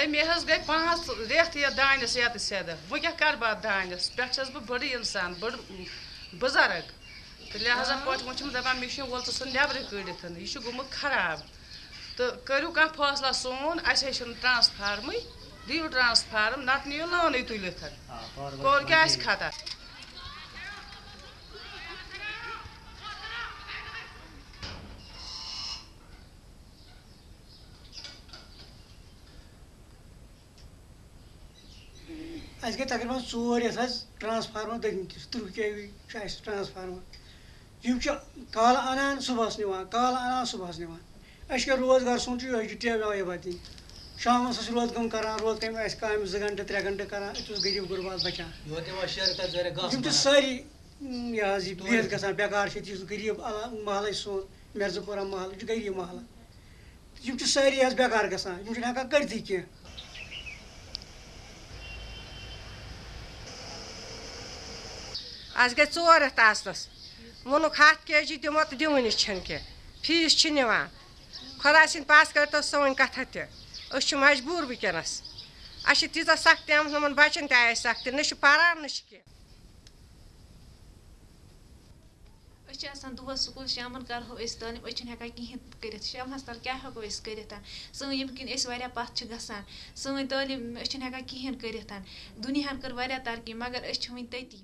ہے مے حظ گٔے پانٛژھ رٮ۪تھ یَتھ دانٮ۪س یَتہٕ سیٚدٕ وۄنۍ کیٛاہ کَرٕ بہٕ اَتھ دانٮ۪س پٮ۪ٹھ چھَس بہٕ بٔڑٕے اِنسان بٔڑ بُزرٕگ تہٕ لہٰذا وۄنۍ چھِم دَپان مِشیٖن وول ژٕ ژھٕن نٮ۪برٕ کٔڑِتھ یہِ گوٚمُت خراب تہٕ کٔرِو کانٛہہ فٲصلہ سون اَسہِ ہے چھُنہٕ ٹرٛانسفارمٕے دِیِو ٹرٛانسفارم نَتہٕ نِیِو لٲنٕے تُلِتھ کوٚر آسہِ خطر اَسہِ گٔے تقریٖبن ژور رٮ۪تھ حظ ٹرٛانسفارمر دٔگمٕتِس تٕرٛہ کے وی چھُ اَسہِ ٹرٛانسفارمر یِم چھِ کالہٕ اَنان صُبحس نِوان کالہٕ اَنان صُبحس نِوان۔ اَسہِ کیٛاہ روزگار سون چھُ یِہوٚے دِنۍ شامَس ٲسۍ روز کٲم کَران روز کامہِ آسہِ کامہِ زٕ گَنٹہٕ ترٛےٚ گَنٹہٕ کَران أتی اوس غریٖب غُربات بَچان۔ یِم چھِ سٲری یہِ حظ یہِ بِہِتھ گژھان بٮ۪کار چھِ یُس غریٖب محلہٕ سون مِرزا پورہ محلہٕ یہِ چھُ غریٖب محلہٕ۔ یِم چھِ سٲری حظ بٮ۪کار گژھان یِم چھِنہٕ ہٮ۪کان کٔرۍتھٕے کینٛہہ۔ اَسہِ گٔے ژور رٮ۪تھ آسنَس ووٚنُکھ ہَتھ کے جی دِمو تہٕ دِوٲنی چھِنہٕ کینٛہہ فیٖس چھِ نِوان خۄداے سٕنٛدۍ پَس کٔرۍتو سٲنۍ کَتھا تہِ أسۍ چھِ مجبوٗر وٕنکٮ۪نَس اَسہِ چھِ تیٖژاہ سختی آمٕژ یِمَن بَچَن تہِ آیہِ سختی. نہ چھِ پَران نہ چھِ کینٛہہ أسۍ چھِ آسان دۄہَس سکوٗل شامَن کَرہو أسۍ تعلیٖم أسۍ چھِنہٕ ہٮ۪کان کِہیٖنۍ کٔرِتھ شامَس تَل کیٛاہ ہٮ۪کو أسۍ کٔرِتھ سٲنۍ ییٚمہِ کِنۍ أسۍ واریاہ پَتھ چھِ گژھان سٲنۍ تعلیٖم أسۍ چھِنہٕ ہٮ۪کان کِہیٖنۍ کٔرِتھ دُنیاہَن کٔر واریاہ ترقی مگر أسۍ چھِ وٕنہِ تٔتی